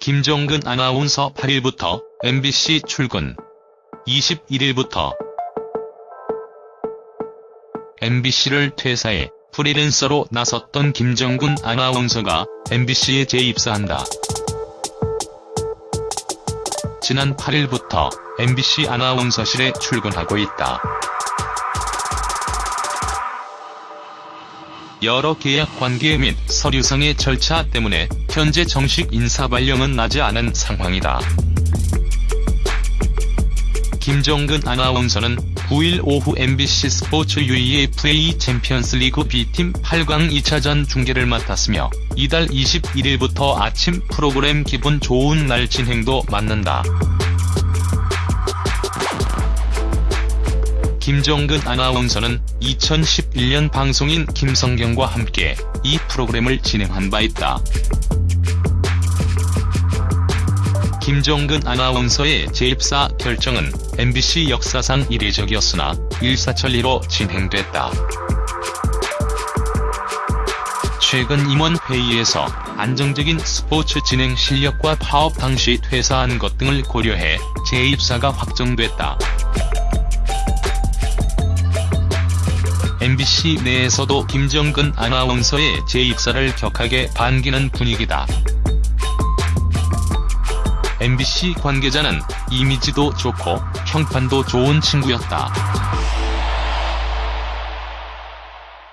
김정근 아나운서 8일부터 MBC 출근 21일부터 MBC를 퇴사해 프리랜서로 나섰던 김정근 아나운서가 MBC에 재입사한다. 지난 8일부터 MBC 아나운서실에 출근하고 있다. 여러 계약 관계 및 서류상의 절차 때문에 현재 정식 인사 발령은 나지 않은 상황이다. 김정근 아나운서는 9일 오후 MBC 스포츠 UEFA 챔피언스리그 B팀 8강 2차전 중계를 맡았으며 이달 21일부터 아침 프로그램 기분 좋은 날 진행도 맡는다. 김정근 아나운서는 2011년 방송인 김성경과 함께 이 프로그램을 진행한 바 있다. 김정근 아나운서의 재입사 결정은 MBC 역사상 이례적이었으나 일사천리로 진행됐다. 최근 임원 회의에서 안정적인 스포츠 진행 실력과 파업 당시 퇴사한 것 등을 고려해 재입사가 확정됐다. MBC 내에서도 김정근 아나운서의 재입사를 격하게 반기는 분위기다. MBC 관계자는 이미지도 좋고 평판도 좋은 친구였다.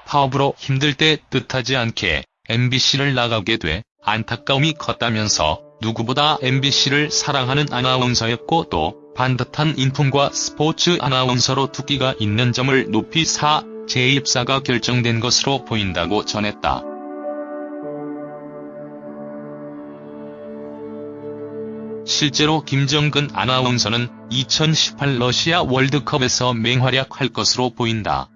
파업으로 힘들 때 뜻하지 않게 MBC를 나가게 돼 안타까움이 컸다면서 누구보다 MBC를 사랑하는 아나운서였고 또 반듯한 인품과 스포츠 아나운서로 두기가 있는 점을 높이 사 재입사가 결정된 것으로 보인다고 전했다. 실제로 김정근 아나운서는 2018 러시아 월드컵에서 맹활약할 것으로 보인다.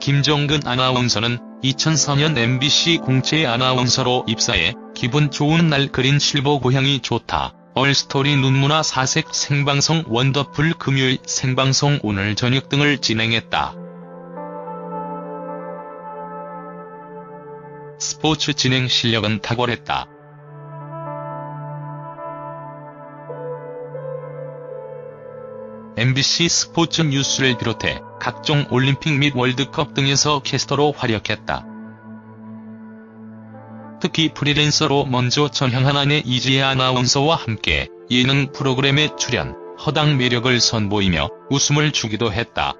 김정근 아나운서는 2004년 MBC 공채 아나운서로 입사해 기분 좋은 날 그린 실버 고향이 좋다. 얼스토리 눈문화 사색 생방송 원더풀 금요일 생방송 오늘 저녁 등을 진행했다. 스포츠 진행 실력은 탁월했다. MBC 스포츠 뉴스를 비롯해 각종 올림픽 및 월드컵 등에서 캐스터로 활약했다. 특히 프리랜서로 먼저 전향한 아내 이지혜 아나운서와 함께 예능 프로그램에 출연, 허당 매력을 선보이며 웃음을 주기도 했다.